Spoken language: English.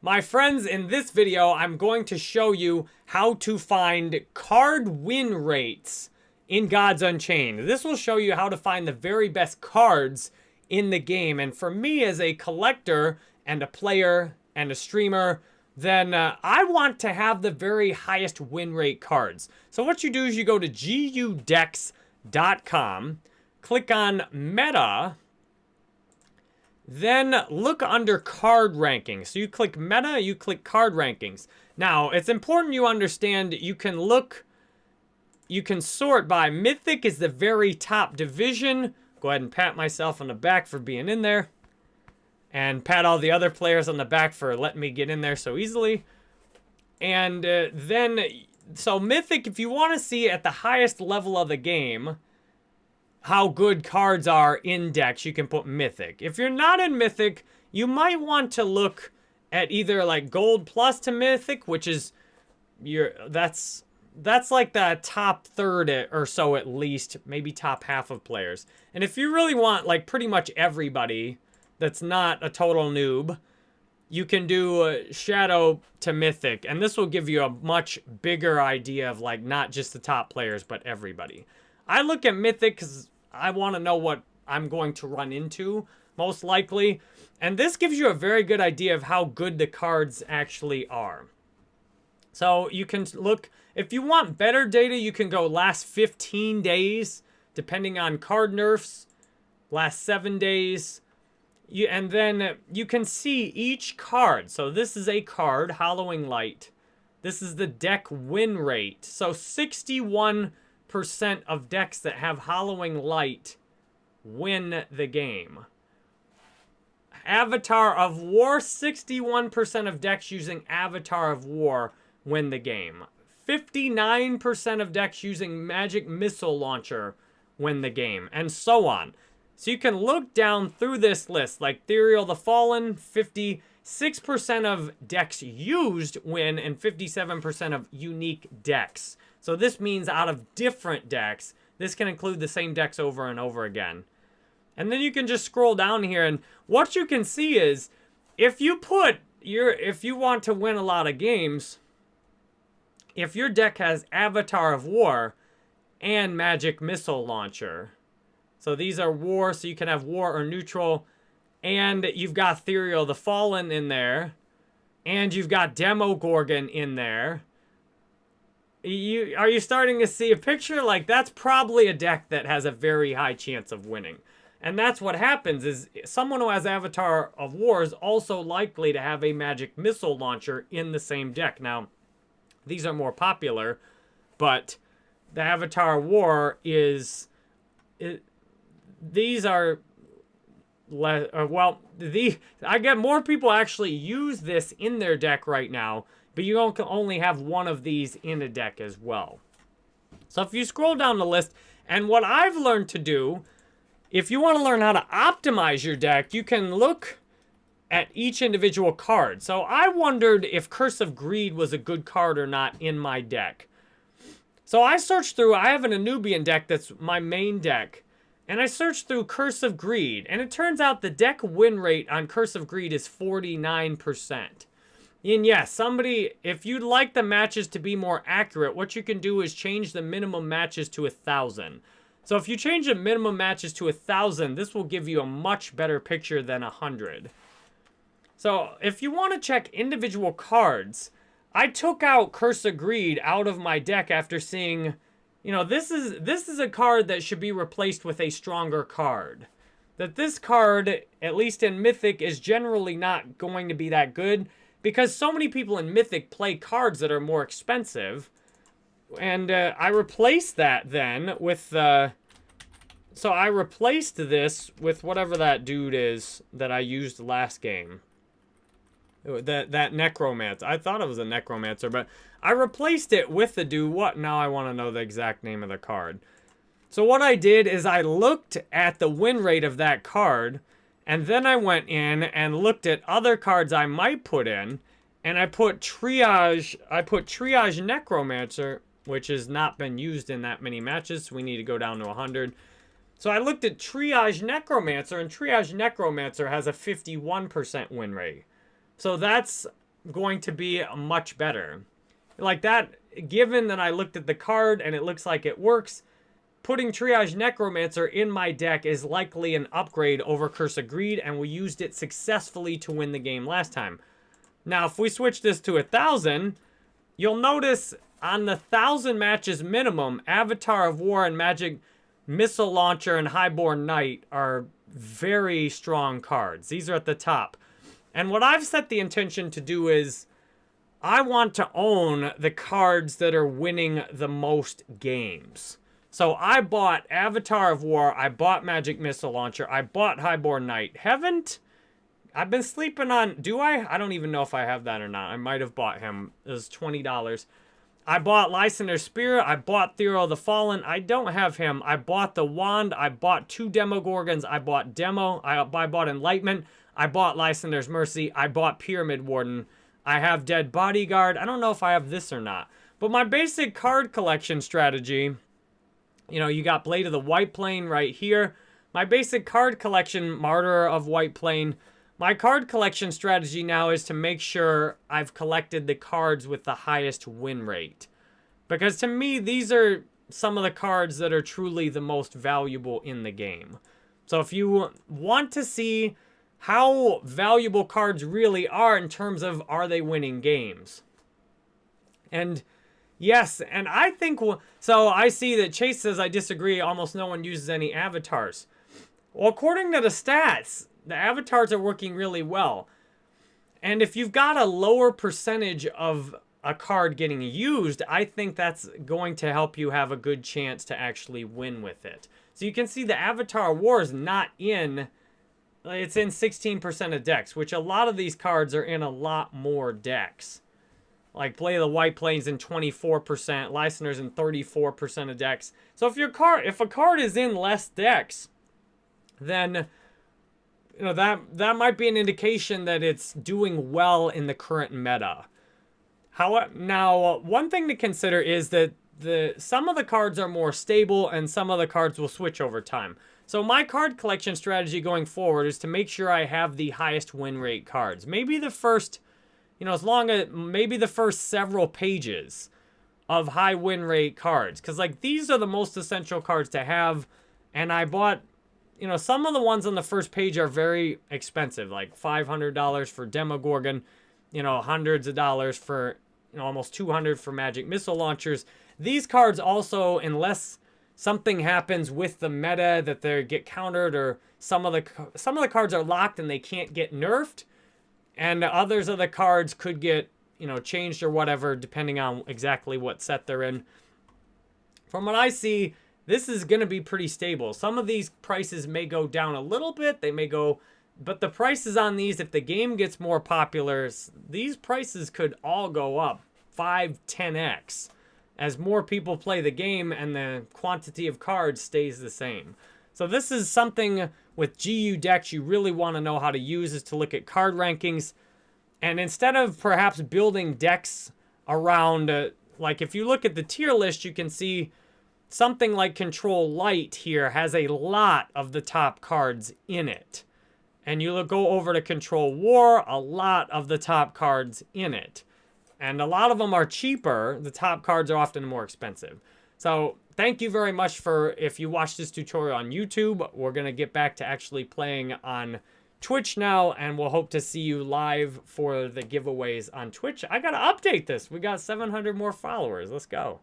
My friends, in this video, I'm going to show you how to find card win rates in Gods Unchained. This will show you how to find the very best cards in the game. And for me as a collector and a player and a streamer, then uh, I want to have the very highest win rate cards. So what you do is you go to gudecks.com, click on meta, then look under card rankings. So you click meta, you click card rankings. Now, it's important you understand you can look, you can sort by Mythic is the very top division. Go ahead and pat myself on the back for being in there. And pat all the other players on the back for letting me get in there so easily. And uh, then, so Mythic, if you want to see at the highest level of the game, how good cards are in decks, you can put Mythic. If you're not in Mythic, you might want to look at either like Gold Plus to Mythic, which is your that's that's like the top third or so at least, maybe top half of players. And if you really want like pretty much everybody that's not a total noob, you can do uh, Shadow to Mythic, and this will give you a much bigger idea of like not just the top players, but everybody. I look at Mythic because I want to know what I'm going to run into, most likely. And this gives you a very good idea of how good the cards actually are. So you can look, if you want better data, you can go last 15 days, depending on card nerfs, last seven days. You, and then you can see each card. So this is a card, Hollowing Light. This is the deck win rate. So 61 percent of decks that have Hollowing Light win the game. Avatar of War, 61% of decks using Avatar of War win the game. 59% of decks using Magic Missile Launcher win the game, and so on. So you can look down through this list, like Ethereal the Fallen, 56% of decks used win, and 57% of unique decks. So this means out of different decks, this can include the same decks over and over again. And then you can just scroll down here and what you can see is if you put your, if you want to win a lot of games, if your deck has Avatar of War and Magic Missile Launcher, so these are war, so you can have war or neutral, and you've got Ethereal the Fallen in there, and you've got Demogorgon in there, you are you starting to see a picture? Like that's probably a deck that has a very high chance of winning. And that's what happens is someone who has avatar of war is also likely to have a magic missile launcher in the same deck. Now these are more popular but the avatar war is it, these are uh, well the i get more people actually use this in their deck right now but you can only have one of these in a deck as well. So if you scroll down the list, and what I've learned to do, if you want to learn how to optimize your deck, you can look at each individual card. So I wondered if Curse of Greed was a good card or not in my deck. So I searched through, I have an Anubian deck that's my main deck. And I searched through Curse of Greed, and it turns out the deck win rate on Curse of Greed is 49%. And yes, somebody, if you'd like the matches to be more accurate, what you can do is change the minimum matches to a 1,000. So if you change the minimum matches to a 1,000, this will give you a much better picture than a 100. So if you want to check individual cards, I took out Curse of Greed out of my deck after seeing, you know, this is this is a card that should be replaced with a stronger card. That this card, at least in Mythic, is generally not going to be that good because so many people in Mythic play cards that are more expensive. And uh, I replaced that then with... Uh, so I replaced this with whatever that dude is that I used last game. That that necromancer. I thought it was a necromancer, but I replaced it with the do What? Now I want to know the exact name of the card. So what I did is I looked at the win rate of that card and then I went in and looked at other cards I might put in. And I put Triage, I put Triage Necromancer, which has not been used in that many matches. So we need to go down to 100. So I looked at Triage Necromancer, and Triage Necromancer has a 51% win rate. So that's going to be much better. Like that, given that I looked at the card and it looks like it works, putting Triage Necromancer in my deck is likely an upgrade over Curse of Greed, and we used it successfully to win the game last time. Now, if we switch this to a 1,000, you'll notice on the 1,000 matches minimum, Avatar of War and Magic Missile Launcher and Highborn Knight are very strong cards. These are at the top. And what I've set the intention to do is I want to own the cards that are winning the most games. So I bought Avatar of War, I bought Magic Missile Launcher, I bought Highborn Knight. Haven't I've been sleeping on do I? I don't even know if I have that or not. I might have bought him. It was twenty dollars. I bought Lysander Spirit. I bought Thero the Fallen. I don't have him. I bought the Wand. I bought two Demogorgons. I bought Demo. I, I bought Enlightenment. I bought Lysander's Mercy. I bought Pyramid Warden. I have Dead Bodyguard. I don't know if I have this or not. But my basic card collection strategy, you know, you got Blade of the White Plane right here. My basic card collection, Martyr of White Plane. My card collection strategy now is to make sure I've collected the cards with the highest win rate. Because to me, these are some of the cards that are truly the most valuable in the game. So if you want to see how valuable cards really are in terms of are they winning games. And yes, and I think, so I see that Chase says I disagree, almost no one uses any avatars. Well, according to the stats, the avatars are working really well. And if you've got a lower percentage of a card getting used, I think that's going to help you have a good chance to actually win with it. So you can see the Avatar War is not in, it's in 16% of decks, which a lot of these cards are in a lot more decks. Like Play of the White Plains in 24%, Lysander's in 34% of decks. So if your card, if a card is in less decks, then you know, that, that might be an indication that it's doing well in the current meta. How, now, one thing to consider is that the some of the cards are more stable and some of the cards will switch over time. So my card collection strategy going forward is to make sure I have the highest win rate cards. Maybe the first, you know, as long as, maybe the first several pages of high win rate cards. Because, like, these are the most essential cards to have. And I bought you know, some of the ones on the first page are very expensive, like $500 for Demogorgon, you know, hundreds of dollars for, you know, almost 200 for Magic Missile Launchers. These cards also, unless something happens with the meta that they get countered or some of the some of the cards are locked and they can't get nerfed, and others of the cards could get, you know, changed or whatever, depending on exactly what set they're in. From what I see, this is going to be pretty stable. Some of these prices may go down a little bit. They may go, but the prices on these, if the game gets more popular, these prices could all go up 5, 10x as more people play the game and the quantity of cards stays the same. So this is something with GU decks you really want to know how to use is to look at card rankings. And instead of perhaps building decks around, uh, like if you look at the tier list, you can see something like Control Light here has a lot of the top cards in it. And you go over to Control War, a lot of the top cards in it. And a lot of them are cheaper. The top cards are often more expensive. So thank you very much for, if you watch this tutorial on YouTube, we're going to get back to actually playing on Twitch now, and we'll hope to see you live for the giveaways on Twitch. I got to update this. We got 700 more followers. Let's go.